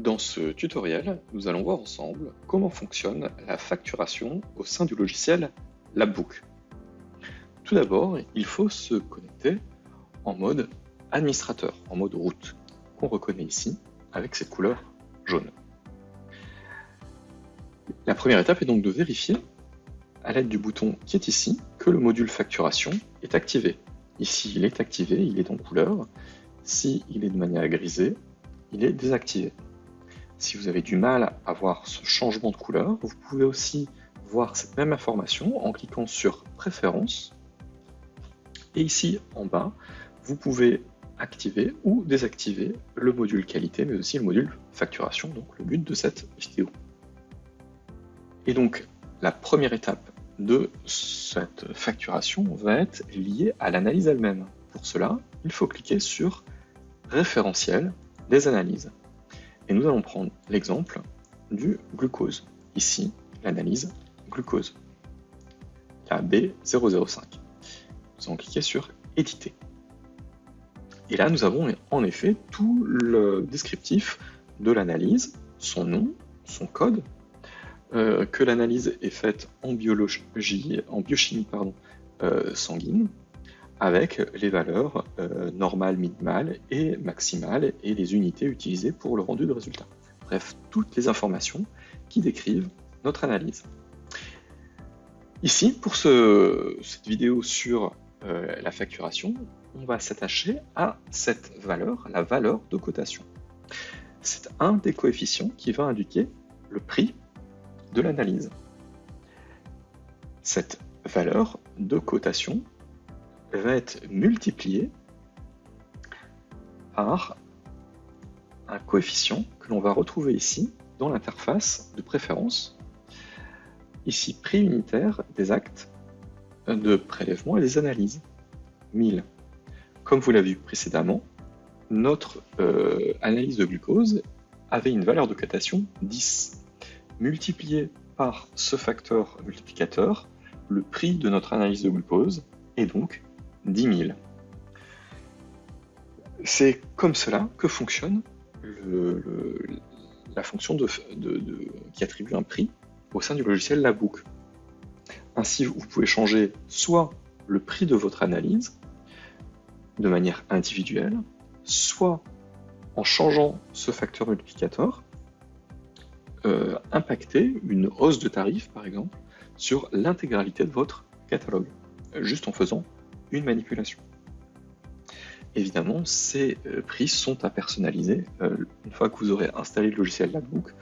Dans ce tutoriel, nous allons voir ensemble comment fonctionne la facturation au sein du logiciel Labbook. Tout d'abord, il faut se connecter en mode administrateur, en mode route, qu'on reconnaît ici avec cette couleur jaune. La première étape est donc de vérifier, à l'aide du bouton qui est ici, que le module facturation est activé. Ici, il est activé, il est en couleur. Si il est de manière grisée, il est désactivé. Si vous avez du mal à voir ce changement de couleur, vous pouvez aussi voir cette même information en cliquant sur Préférences. Et ici, en bas, vous pouvez activer ou désactiver le module qualité, mais aussi le module facturation, donc le but de cette vidéo. Et donc, la première étape de cette facturation va être liée à l'analyse elle-même. Pour cela, il faut cliquer sur Référentiel des analyses. Et nous allons prendre l'exemple du glucose. Ici, l'analyse glucose. La B005. Nous allons cliquer sur Éditer. Et là, nous avons en effet tout le descriptif de l'analyse, son nom, son code, euh, que l'analyse est faite en biologie, en biochimie pardon, euh, sanguine, avec les valeurs euh, normales, minimales et maximales et les unités utilisées pour le rendu de résultat. Bref, toutes les informations qui décrivent notre analyse. Ici, pour cette vidéo sur euh, la facturation, on va s'attacher à cette valeur, la valeur de cotation. C'est un des coefficients qui va indiquer le prix de l'analyse. Cette valeur de cotation va être multiplié par un coefficient que l'on va retrouver ici dans l'interface de préférence. Ici, prix unitaire des actes de prélèvement et des analyses, 1000. Comme vous l'avez vu précédemment, notre euh, analyse de glucose avait une valeur de cotation 10. Multiplié par ce facteur multiplicateur, le prix de notre analyse de glucose est donc 10 000. C'est comme cela que fonctionne la fonction qui attribue un prix au sein du logiciel Labook. Ainsi, vous pouvez changer soit le prix de votre analyse de manière individuelle, soit en changeant ce facteur multiplicateur, euh, impacter une hausse de tarif, par exemple, sur l'intégralité de votre catalogue, juste en faisant une manipulation. Évidemment, ces euh, prix sont à personnaliser euh, une fois que vous aurez installé le logiciel Labbook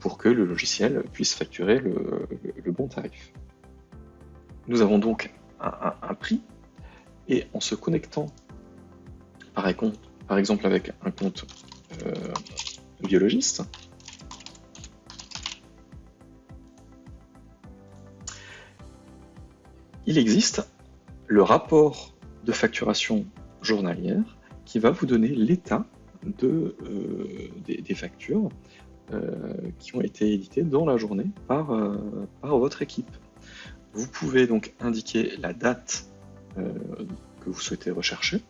pour que le logiciel puisse facturer le, bon tarif. Nous avons donc un, prix et en se connectant par, exemple avec un compte euh, biologiste, il existe le rapport de facturation journalière qui va vous donner l'état de, euh, des, factures euh, qui ont été éditées dans la journée par, euh, par votre équipe. Vous pouvez donc indiquer la date que vous souhaitez rechercher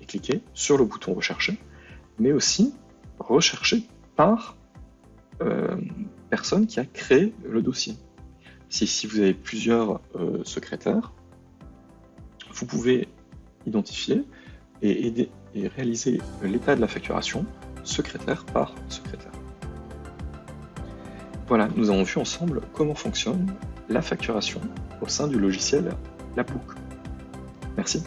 et cliquer sur le bouton rechercher, mais aussi rechercher par personne qui a créé le dossier. Si, si vous avez plusieurs secrétaires, vous pouvez identifier et, aider, et réaliser l'état de la facturation secrétaire par secrétaire. Voilà, nous avons vu ensemble comment fonctionne la facturation au sein du logiciel Labook. Merci.